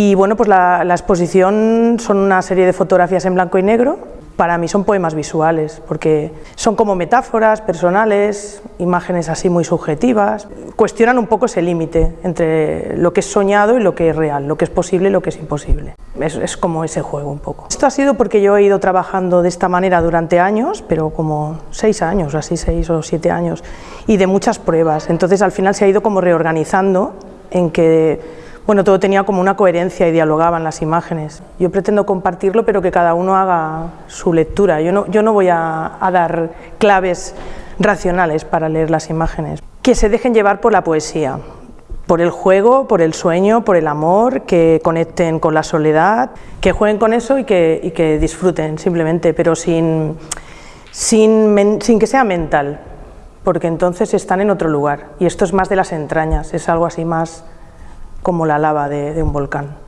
Y bueno, pues la, exposición son una serie de fotografías en blanco y negro, para mí son poemas visuales, porque son como metáforas personales, imágenes así muy subjetivas, cuestionan un poco ese límite entre lo que es soñado y lo que es real, lo que es posible y lo que es imposible. Es, como ese juego un poco. Esto ha sido porque yo he ido trabajando de esta manera durante años, pero como seis años, así seis o siete años, y de muchas pruebas. Entonces al final se ha ido como reorganizando en que bueno, todo tenía como una coherencia y dialogaban las imágenes. Yo pretendo compartirlo, pero que cada uno haga su lectura. Yo no, yo no voy a, dar claves racionales para leer las imágenes. Que se dejen llevar por la poesía, por el juego, por el sueño, por el amor, que conecten con la soledad, que jueguen con eso y que, y que disfruten simplemente, pero sin, sin, sin que sea mental, porque entonces están en otro lugar. Y esto es más de las entrañas, es algo así más como la lava de, un volcán.